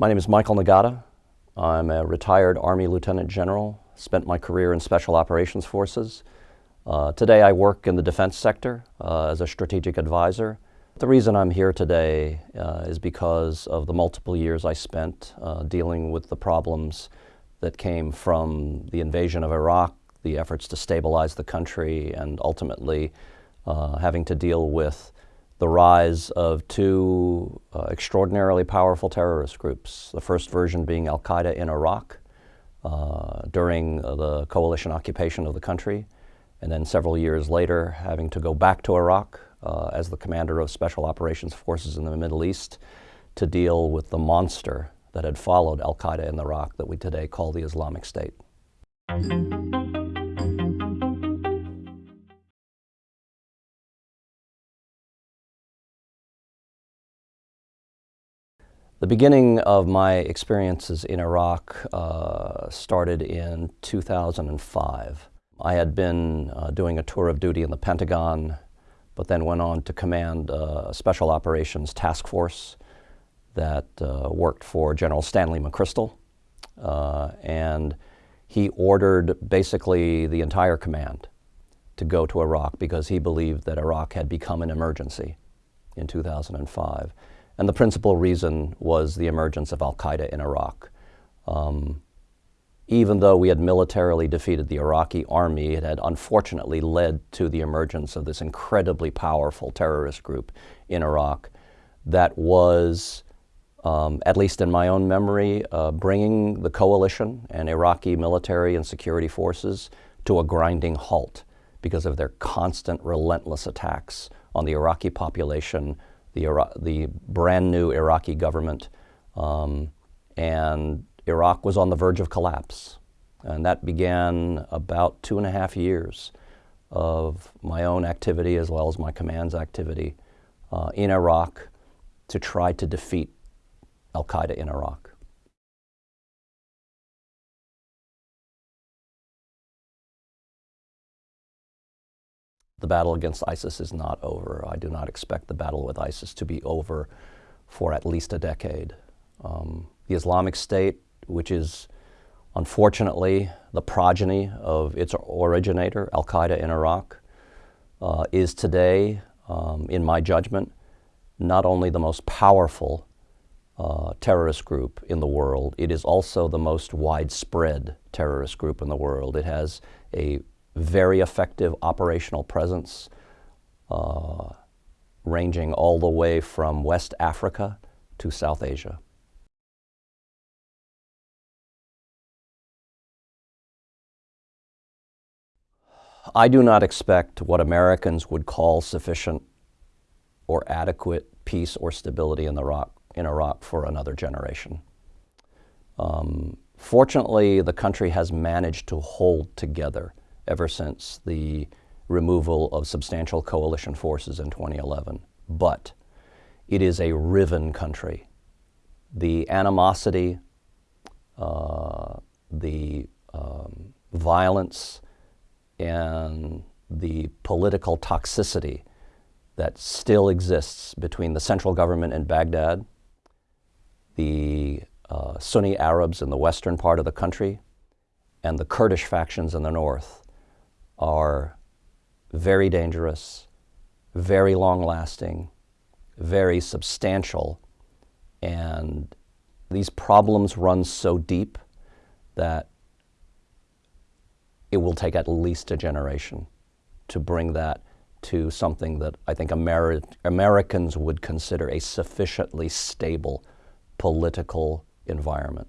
My name is Michael Nagata. I'm a retired Army Lieutenant General, spent my career in Special Operations Forces. Uh, today I work in the defense sector uh, as a strategic advisor. The reason I'm here today uh, is because of the multiple years I spent uh, dealing with the problems that came from the invasion of Iraq, the efforts to stabilize the country, and ultimately uh, having to deal with the rise of two uh, extraordinarily powerful terrorist groups, the first version being Al Qaeda in Iraq uh, during uh, the coalition occupation of the country, and then several years later having to go back to Iraq uh, as the commander of special operations forces in the Middle East to deal with the monster that had followed Al Qaeda in Iraq that we today call the Islamic State. The beginning of my experiences in Iraq uh, started in 2005. I had been uh, doing a tour of duty in the Pentagon, but then went on to command a Special Operations Task Force that uh, worked for General Stanley McChrystal. Uh, and he ordered basically the entire command to go to Iraq because he believed that Iraq had become an emergency in 2005. And the principal reason was the emergence of al-Qaeda in Iraq. Um, even though we had militarily defeated the Iraqi army, it had unfortunately led to the emergence of this incredibly powerful terrorist group in Iraq that was, um, at least in my own memory, uh, bringing the coalition and Iraqi military and security forces to a grinding halt because of their constant, relentless attacks on the Iraqi population, the, the brand new Iraqi government, um, and Iraq was on the verge of collapse. And that began about two and a half years of my own activity as well as my command's activity uh, in Iraq to try to defeat Al Qaeda in Iraq. The battle against ISIS is not over. I do not expect the battle with ISIS to be over for at least a decade. Um, the Islamic State, which is unfortunately the progeny of its originator, Al Qaeda in Iraq, uh, is today, um, in my judgment, not only the most powerful uh, terrorist group in the world, it is also the most widespread terrorist group in the world. It has a very effective operational presence, uh, ranging all the way from West Africa to South Asia. I do not expect what Americans would call sufficient or adequate peace or stability in Iraq, in Iraq for another generation. Um, fortunately, the country has managed to hold together ever since the removal of substantial coalition forces in 2011. But it is a riven country. The animosity, uh, the um, violence, and the political toxicity that still exists between the central government in Baghdad, the uh, Sunni Arabs in the western part of the country, and the Kurdish factions in the north are very dangerous, very long-lasting, very substantial, and these problems run so deep that it will take at least a generation to bring that to something that I think Ameri Americans would consider a sufficiently stable political environment.